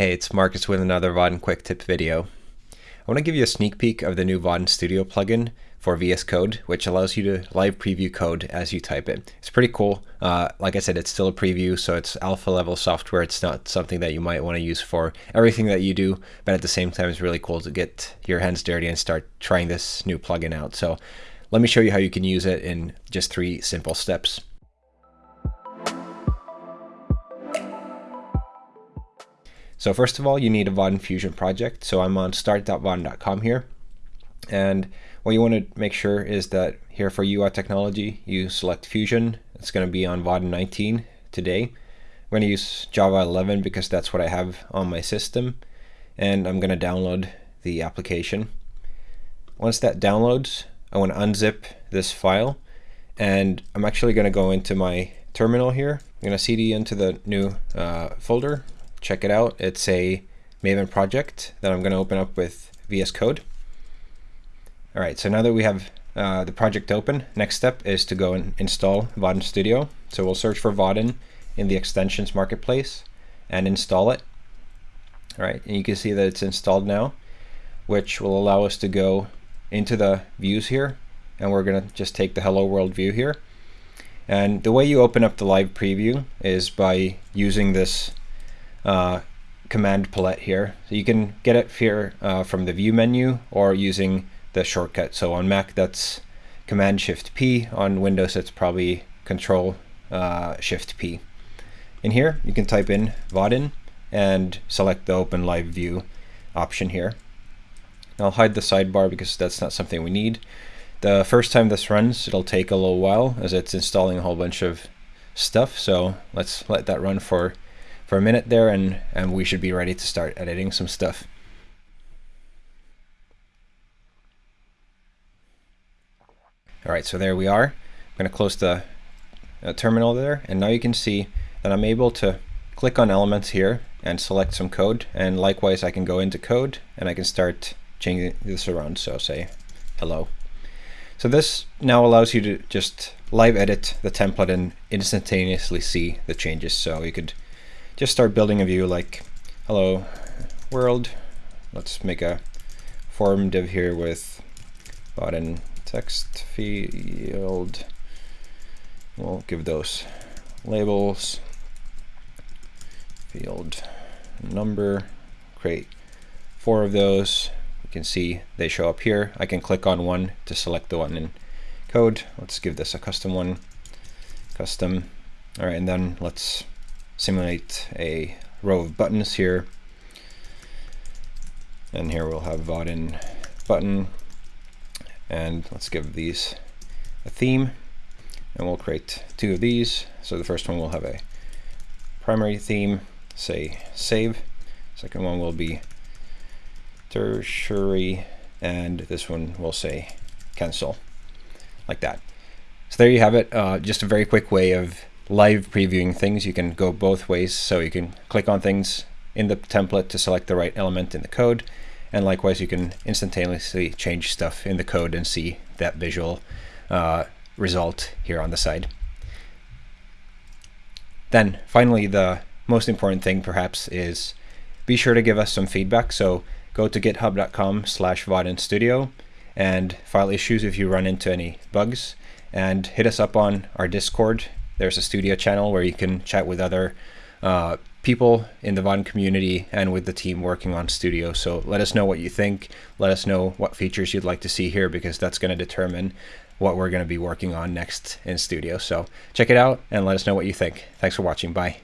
Hey, it's Marcus with another Vaadin Quick Tip video. I want to give you a sneak peek of the new Vaadin Studio plugin for VS Code, which allows you to live preview code as you type it. It's pretty cool. Uh, like I said, it's still a preview, so it's alpha level software. It's not something that you might want to use for everything that you do, but at the same time, it's really cool to get your hands dirty and start trying this new plugin out. So let me show you how you can use it in just three simple steps. So first of all, you need a Vaadin Fusion project. So I'm on start.vaadin.com here. And what you want to make sure is that here for UI technology, you select Fusion. It's going to be on Vaadin 19 today. I'm going to use Java 11 because that's what I have on my system. And I'm going to download the application. Once that downloads, I want to unzip this file. And I'm actually going to go into my terminal here. I'm going to cd into the new uh, folder check it out. It's a Maven project that I'm going to open up with VS Code. All right, so now that we have uh, the project open, next step is to go and install Vaadin Studio. So we'll search for Vaadin in the extensions marketplace and install it. All right, and you can see that it's installed now, which will allow us to go into the views here. And we're going to just take the Hello World view here. And the way you open up the live preview is by using this uh, command palette here. So you can get it here uh, from the view menu or using the shortcut. So on Mac, that's Command Shift P. On Windows, it's probably Control uh, Shift P. In here, you can type in Vaadin and select the Open Live View option here. I'll hide the sidebar because that's not something we need. The first time this runs, it'll take a little while as it's installing a whole bunch of stuff. So let's let that run for for a minute there and, and we should be ready to start editing some stuff. All right, so there we are. I'm going to close the uh, terminal there, and now you can see that I'm able to click on elements here and select some code, and likewise I can go into code and I can start changing this around, so say hello. So this now allows you to just live edit the template and instantaneously see the changes. So you could just start building a view like hello world. Let's make a form div here with button text field. We'll give those labels, field number, create four of those. You can see they show up here. I can click on one to select the one in code. Let's give this a custom one, custom. All right, and then let's simulate a row of buttons here. And here we'll have Vaadin button. And let's give these a theme. And we'll create two of these. So the first one will have a primary theme, say save. Second one will be tertiary. And this one will say cancel, like that. So there you have it. Uh, just a very quick way of live previewing things, you can go both ways. So you can click on things in the template to select the right element in the code. And likewise, you can instantaneously change stuff in the code and see that visual uh, result here on the side. Then finally, the most important thing perhaps is be sure to give us some feedback. So go to github.com slash Studio and file issues if you run into any bugs and hit us up on our Discord there's a studio channel where you can chat with other uh, people in the Vaadin community and with the team working on studio. So let us know what you think. Let us know what features you'd like to see here because that's going to determine what we're going to be working on next in studio. So check it out and let us know what you think. Thanks for watching. Bye.